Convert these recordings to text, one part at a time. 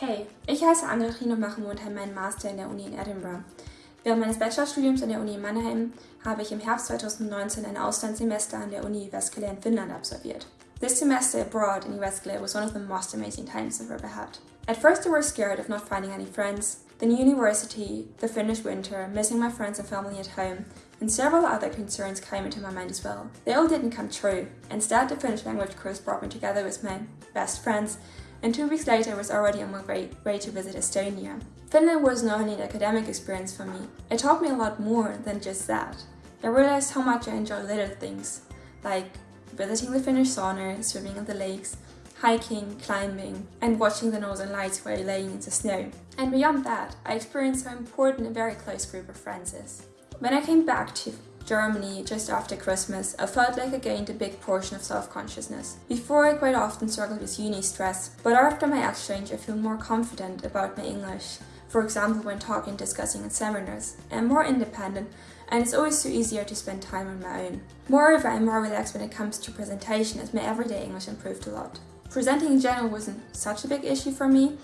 Hey, ich heiße Anne-Kathrin und mache momentan meinen Master in der Uni in Edinburgh. Während meines Bachelorstudiums an der Uni Mannheim habe ich im Herbst 2019 ein Auslandssemester an der Uni Jyväskylä in Finnland absolviert. This semester abroad in Jyväskylä was one of the most amazing times I've ever had. At first I was scared of not finding any friends, the new university, the Finnish winter, missing my friends and family at home, and several other concerns came into my mind as well. They all didn't come true. Instead, the Finnish language course brought me together with my best friends and two weeks later I was already on my way, way to visit Estonia. Finland was not only an academic experience for me, it taught me a lot more than just that. I realized how much I enjoy little things, like visiting the Finnish sauna, swimming in the lakes, hiking, climbing, and watching the northern lights while laying in the snow. And beyond that, I experienced how important a very close group of friends is. When I came back to Germany just after Christmas, I felt like I gained a big portion of self-consciousness. Before I quite often struggled with uni stress, but after my exchange I feel more confident about my English, for example when talking discussing in seminars, and more independent and it's always so easier to spend time on my own. Moreover, I'm more relaxed when it comes to presentation as my everyday English improved a lot. Presenting in general wasn't such a big issue for me,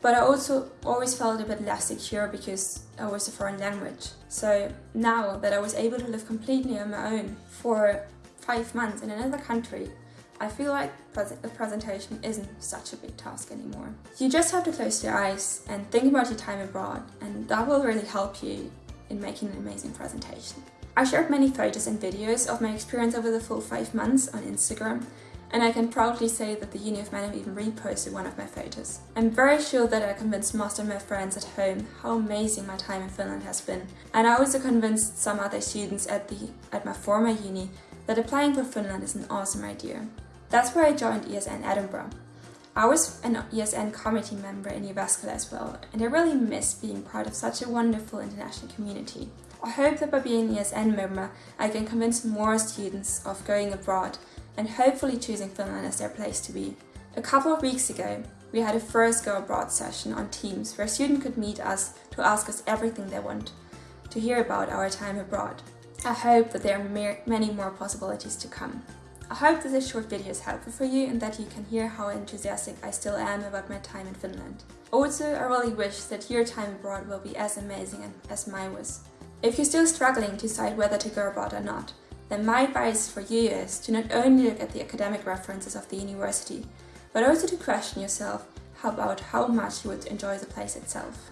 but I also always felt a bit less secure because I was a foreign language. So now that I was able to live completely on my own for five months in another country, I feel like the presentation isn't such a big task anymore. You just have to close your eyes and think about your time abroad and that will really help you in making an amazing presentation. I shared many photos and videos of my experience over the full five months on Instagram and I can proudly say that the Uni of Mannheim even reposted one of my photos. I'm very sure that I convinced most of my friends at home how amazing my time in Finland has been, and I also convinced some other students at, the, at my former uni that applying for Finland is an awesome idea. That's why I joined ESN Edinburgh. I was an ESN committee member in Jyväskylä as well, and I really miss being part of such a wonderful international community. I hope that by being an ESN member, I can convince more students of going abroad and hopefully choosing Finland as their place to be. A couple of weeks ago, we had a first Go Abroad session on Teams where a student could meet us to ask us everything they want to hear about our time abroad. I hope that there are many more possibilities to come. I hope that this short video is helpful for you and that you can hear how enthusiastic I still am about my time in Finland. Also, I really wish that your time abroad will be as amazing as mine was. If you're still struggling to decide whether to go abroad or not, then my advice for you is to not only look at the academic references of the university, but also to question yourself about how much you would enjoy the place itself.